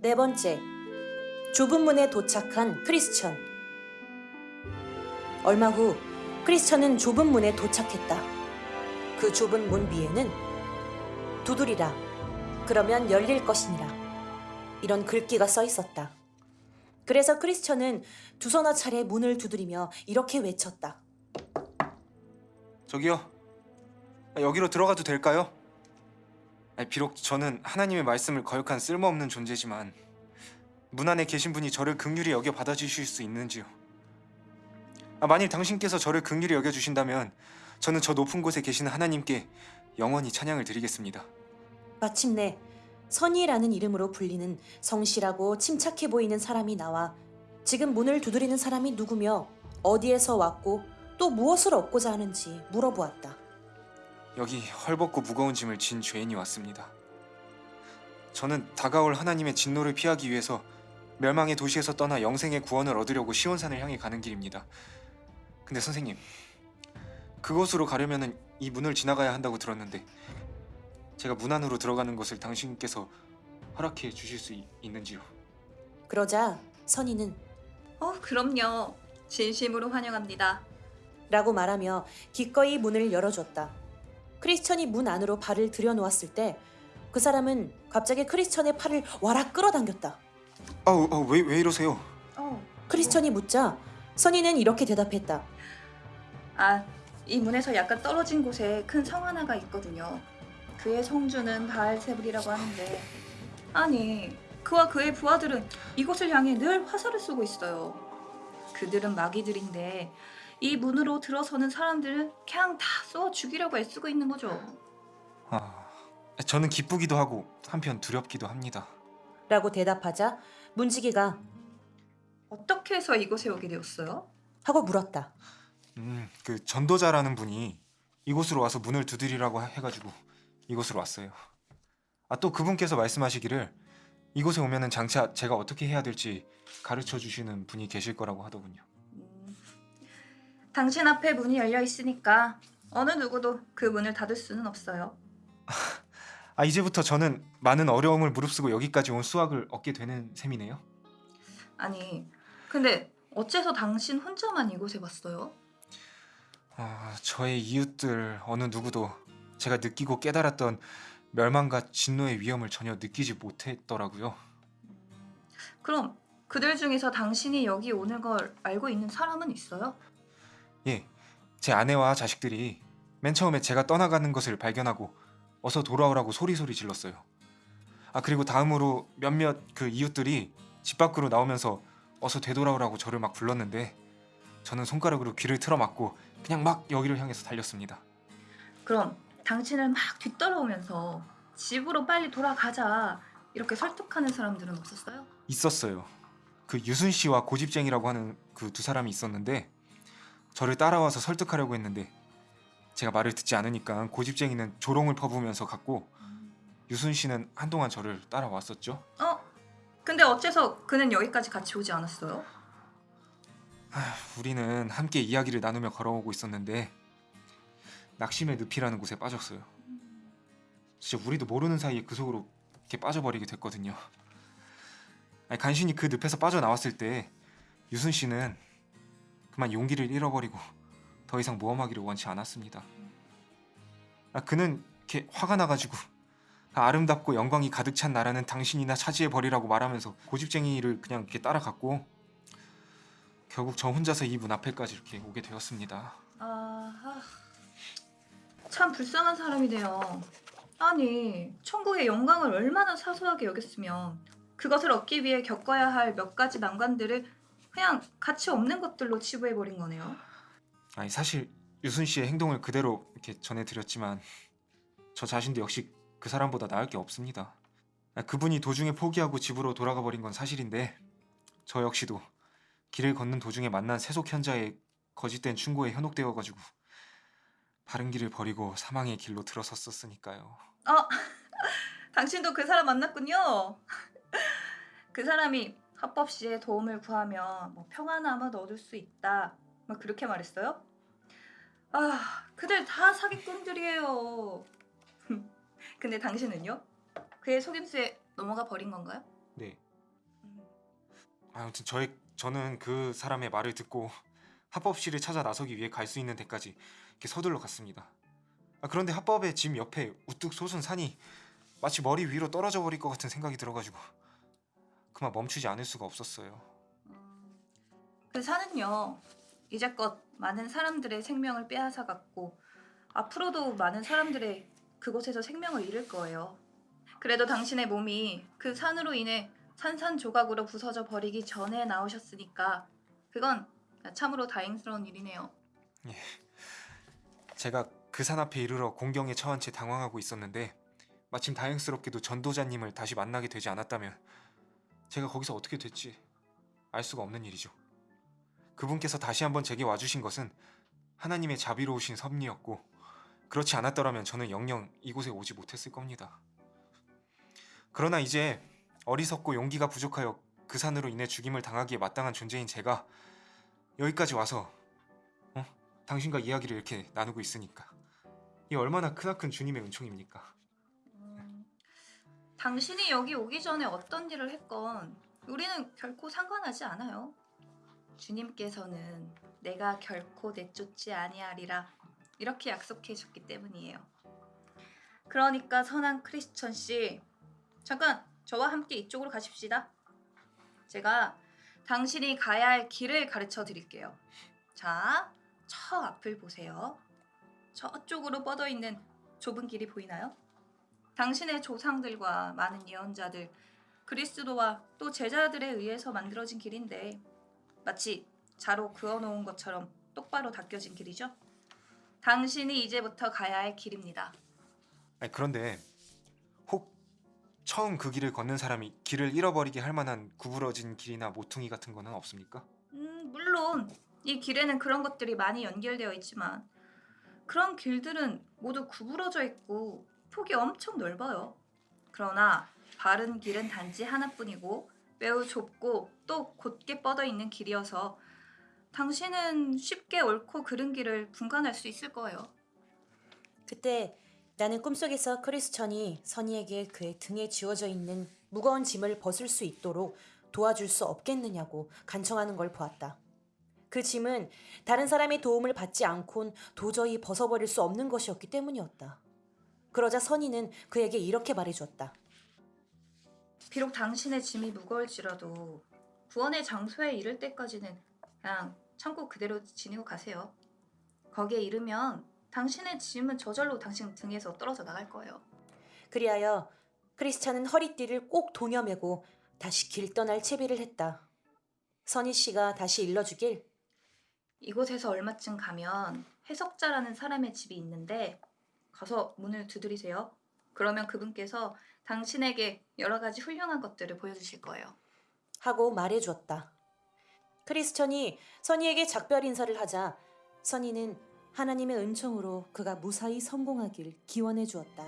네 번째, 좁은 문에 도착한 크리스천. 얼마 후 크리스천은 좁은 문에 도착했다. 그 좁은 문 위에는 두드리라. 그러면 열릴 것이니라. 이런 글귀가 써 있었다. 그래서 크리스천은 두서너 차례 문을 두드리며 이렇게 외쳤다. 저기요. 아, 여기로 들어가도 될까요? 비록 저는 하나님의 말씀을 거역한 쓸모없는 존재지만 문 안에 계신 분이 저를 극률히 여겨 받아주실 수 있는지요? 아, 만일 당신께서 저를 극률히 여겨 주신다면 저는 저 높은 곳에 계시는 하나님께 영원히 찬양을 드리겠습니다. 마침내 선이라는 이름으로 불리는 성실하고 침착해 보이는 사람이 나와 지금 문을 두드리는 사람이 누구며 어디에서 왔고 또 무엇을 얻고자 하는지 물어보았다. 여기 헐벗고 무거운 짐을 진 죄인이 왔습니다. 저는 다가올 하나님의 진노를 피하기 위해서 멸망의 도시에서 떠나 영생의 구원을 얻으려고 시온산을 향해 가는 길입니다. 근데 선생님, 그곳으로 가려면은 이 문을 지나가야 한다고 들었는데 제가 문 안으로 들어가는 것을 당신께서 허락해 주실 수 있, 있는지요? 그러자 선이는 어, 그럼요. 진심으로 환영합니다. 라고 말하며 기꺼이 문을 열어줬다. 크리스천이 문 안으로 발을 들여놓았을 때 그 사람은 갑자기 크리스천의 팔을 와락 끌어당겼다. 아우, 아우 왜, 왜 이러세요? 어, 크리스천이 묻자 선이는 이렇게 대답했다. 아, 이 문에서 약간 떨어진 곳에 큰 성 하나가 있거든요. 그의 성주는 바알세불이라고 하는데 아니, 그와 그의 부하들은 이곳을 향해 늘 화살을 쏘고 있어요. 그들은 마귀들인데 이 문으로 들어서는 사람들을 그냥 다 쏘아 죽이려고 애쓰고 있는 거죠. 아, 저는 기쁘기도 하고 한편 두렵기도 합니다. 라고 대답하자 문지기가 어떻게 해서 이곳에 오게 되었어요? 하고 물었다. 음, 그 전도자라는 분이 이곳으로 와서 문을 두드리라고 하- 해가지고 이곳으로 왔어요. 아 또 그분께서 말씀하시기를 이곳에 오면은 장차 제가 어떻게 해야 될지 가르쳐 주시는 분이 계실 거라고 하더군요. 음, 당신 앞에 문이 열려 있으니까 어느 누구도 그 문을 닫을 수는 없어요. 아 이제부터 저는 많은 어려움을 무릅쓰고 여기까지 온 수학을 얻게 되는 셈이네요. 아니, 근데 어째서 당신 혼자만 이곳에 왔어요? 아 저의 이웃들 어느 누구도 제가 느끼고 깨달았던 멸망과 진노의 위험을 전혀 느끼지 못했더라고요. 그럼 그들 중에서 당신이 여기 오는 걸 알고 있는 사람은 있어요? 예, 제 아내와 자식들이 맨 처음에 제가 떠나가는 것을 발견하고 어서 돌아오라고 소리소리 질렀어요. 아 그리고 다음으로 몇몇 그 이웃들이 집 밖으로 나오면서 어서 되돌아오라고 저를 막 불렀는데 저는 손가락으로 귀를 틀어막고 그냥 막 여기를 향해서 달렸습니다. 그럼 당신을 막 뒤따라오면서 집으로 빨리 돌아가자 이렇게 설득하는 사람들은 없었어요? 있었어요. 그 유순 씨와 고집쟁이라고 하는 그 두 사람이 있었는데 저를 따라와서 설득하려고 했는데 제가 말을 듣지 않으니까 고집쟁이는 조롱을 퍼부으면서 갔고 유순 씨는 한동안 저를 따라왔었죠. 어? 근데 어째서 그는 여기까지 같이 오지 않았어요? 우리는 함께 이야기를 나누며 걸어오고 있었는데 낙심의 늪이라는 곳에 빠졌어요. 진짜 우리도 모르는 사이에 그 속으로 이렇게 빠져버리게 됐거든요. 아니, 간신히 그 늪에서 빠져나왔을 때 유순 씨는 그만 용기를 잃어버리고 더 이상 모험하기를 원치 않았습니다. 아, 그는 이렇게 화가 나가지고 아, 아름답고 영광이 가득 찬 나라는 당신이나 차지해 버리라고 말하면서 고집쟁이를 그냥 이렇게 따라갔고 결국 저 혼자서 이 문 앞에까지 이렇게 오게 되었습니다. 아, 참 불쌍한 사람이네요. 아니, 천국의 영광을 얼마나 사소하게 여겼으면 그것을 얻기 위해 겪어야 할 몇 가지 난관들을 그냥 가치 없는 것들로 치부해 버린 거네요. 아니 사실 유순 씨의 행동을 그대로 이렇게 전해드렸지만 저 자신도 역시 그 사람보다 나을 게 없습니다. 아, 그분이 도중에 포기하고 집으로 돌아가 버린 건 사실인데 저 역시도 길을 걷는 도중에 만난 세속 현자의 거짓된 충고에 현혹되어가지고 바른 길을 버리고 사망의 길로 들어섰었으니까요. 어, 당신도 그 사람 만났군요. 그 사람이 합법 시에 도움을 구하면 뭐 평안함을 얻을 수 있다. 뭐 그렇게 말했어요? 아, 그들 다 사기꾼들이에요. 근데 당신은요? 그의 속임수에 넘어가 버린 건가요? 네, 아무튼 저의 저는 그 사람의 말을 듣고 합법실을 찾아 나서기 위해 갈 수 있는 데까지 이렇게 서둘러 갔습니다. 아, 그런데 합법의 집 옆에 우뚝 솟은 산이 마치 머리 위로 떨어져 버릴 것 같은 생각이 들어가지고 그만 멈추지 않을 수가 없었어요. 음, 그 산은요 이제껏 많은 사람들의 생명을 빼앗아갔고 앞으로도 많은 사람들의 그곳에서 생명을 잃을 거예요. 그래도 당신의 몸이 그 산으로 인해 산산조각으로 부서져 버리기 전에 나오셨으니까 그건 참으로 다행스러운 일이네요. 제가 그 산 앞에 이르러 공경에 처한 채 당황하고 있었는데 마침 다행스럽게도 전도자님을 다시 만나게 되지 않았다면 제가 거기서 어떻게 됐지 알 수가 없는 일이죠. 그분께서 다시 한번 제게 와주신 것은 하나님의 자비로우신 섭리였고 그렇지 않았더라면 저는 영영 이곳에 오지 못했을 겁니다. 그러나 이제 어리석고 용기가 부족하여 그 산으로 인해 죽임을 당하기에 마땅한 존재인 제가 여기까지 와서 어? 당신과 이야기를 이렇게 나누고 있으니까 이 얼마나 크나큰 주님의 은총입니까? 음, 당신이 여기 오기 전에 어떤 일을 했건 우리는 결코 상관하지 않아요. 주님께서는 내가 결코 내쫓지 아니하리라 이렇게 약속해 주셨기 때문이에요. 그러니까 선한 크리스천 씨, 잠깐 저와 함께 이쪽으로 가십시다. 제가 당신이 가야 할 길을 가르쳐 드릴게요. 자, 저 앞을 보세요. 저쪽으로 뻗어 있는 좁은 길이 보이나요? 당신의 조상들과 많은 예언자들, 그리스도와 또 제자들에 의해서 만들어진 길인데 마치 자로 그어놓은 것처럼 똑바로 닦여진 길이죠. 당신이 이제부터 가야 할 길입니다. 아니, 그런데 혹 처음 그 길을 걷는 사람이 길을 잃어버리게 할 만한 구부러진 길이나 모퉁이 같은 거는 없습니까? 음, 물론 이 길에는 그런 것들이 많이 연결되어 있지만 그런 길들은 모두 구부러져 있고 폭이 엄청 넓어요. 그러나 바른 길은 단지 하나뿐이고 매우 좁고 또 곧게 뻗어 있는 길이어서 당신은 쉽게 옳고 그른 길을 분간할 수 있을 거예요. 그때 나는 꿈속에서 크리스천이 선이에게 그의 등에 쥐어져 있는 무거운 짐을 벗을 수 있도록 도와줄 수 없겠느냐고 간청하는 걸 보았다. 그 짐은 다른 사람의 도움을 받지 않곤 도저히 벗어버릴 수 없는 것이었기 때문이었다. 그러자 선이는 그에게 이렇게 말해주었다. 비록 당신의 짐이 무거울지라도 구원의 장소에 이를 때까지는 그냥 참고 그대로 지니고 가세요. 거기에 이르면 당신의 짐은 저절로 당신 등에서 떨어져 나갈 거예요. 그리하여 크리스찬은 허리띠를 꼭 동여매고 다시 길 떠날 채비를 했다. 선희 씨가 다시 일러주길 이곳에서 얼마쯤 가면 해석자라는 사람의 집이 있는데 가서 문을 두드리세요. 그러면 그분께서 당신에게 여러 가지 훌륭한 것들을 보여주실 거예요. 하고 말해주었다. 크리스천이 선희에게 작별 인사를 하자 선희는 하나님의 은총으로 그가 무사히 성공하길 기원해 주었다.